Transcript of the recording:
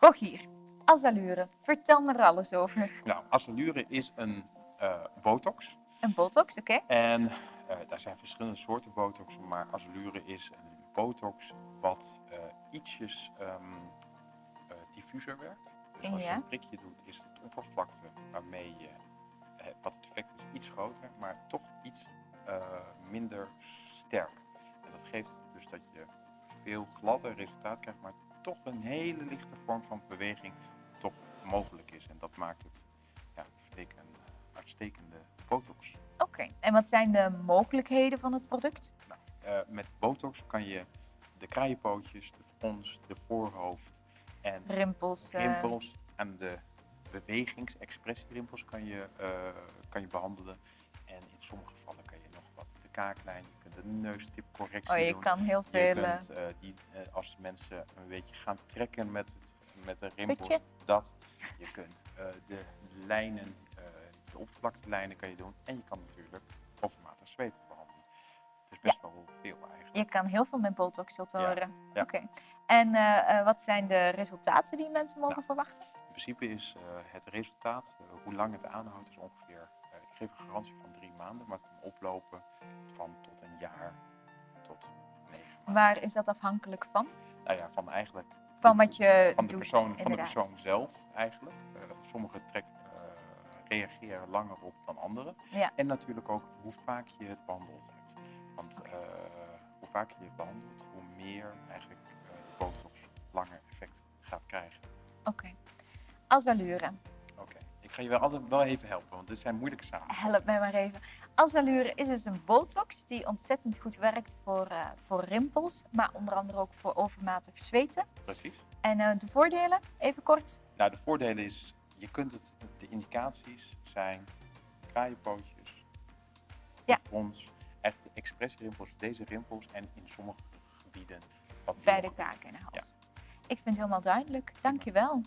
Rogier, Azalure, vertel me er alles over. Nou, Azalure is een uh, botox. Een botox, oké. En uh, daar zijn verschillende soorten botox, maar Azalure is een botox wat uh, ietsjes um, diffuser werkt. Dus als je een prikje doet, is het oppervlakte waarmee je, wat het effect is, iets groter, maar toch iets minder sterk. En dat geeft dus dat je veel gladder resultaat krijgt, maar toch een hele lichte vorm van beweging toch mogelijk is. En dat maakt het, ja, een uitstekende botox. Oké, en wat zijn de mogelijkheden van het product? Nou, uh, met botox kan je de kraaienpootjes, de frons, de voorhoofd en rimpels, uh... rimpels en de bewegingsexpressierimpels kan je, uh, kan je behandelen. En in sommige gevallen kan je kaaklijn, je kunt de neustipcorrectie doen. Oh, je doen. kan heel veel... Je kunt, die, als mensen een beetje gaan trekken met, het, met de rimpels, dat. Je kunt de lijnen de oppervlaktelijnen kan je doen. En je kan natuurlijk overmatig zweten behandelen. Dus best wel veel eigenlijk. Je kan heel veel met botox horen. Ja. Oké. En uh, wat zijn de resultaten die mensen mogen nou, verwachten? In principe is uh, het resultaat, uh, hoe lang het aanhoudt, is ongeveer, ik geef een garantie van maanden, maar het kan oplopen van tot een jaar tot negen maanden. Waar is dat afhankelijk van? Nou ja, van eigenlijk... Van wat je van de doet, persoon, Van de persoon zelf eigenlijk. sommige trekken reageren langer op dan anderen. Ja. En natuurlijk ook hoe vaak je het behandeld hebt. Want uh, hoe vaker je het behandelt, hoe meer eigenlijk uh, de botox langer effect gaat krijgen. Oké. Okay. Azalure. Ga je wel altijd wel even helpen, want dit zijn moeilijke zaken. Help mij maar even. Azalure is dus een botox die ontzettend goed werkt voor, uh, voor rimpels, maar onder andere ook voor overmatig zweten. Precies. En de voordelen, even kort? Nou, de voordelen is je kunt het, de indicaties zijn kraaienpootjes, ja. frons, echt de expressierimpels, deze rimpels en in sommige gebieden wat Bij de kaak en de hals. Ja. Ik vind het helemaal duidelijk. Dank je wel.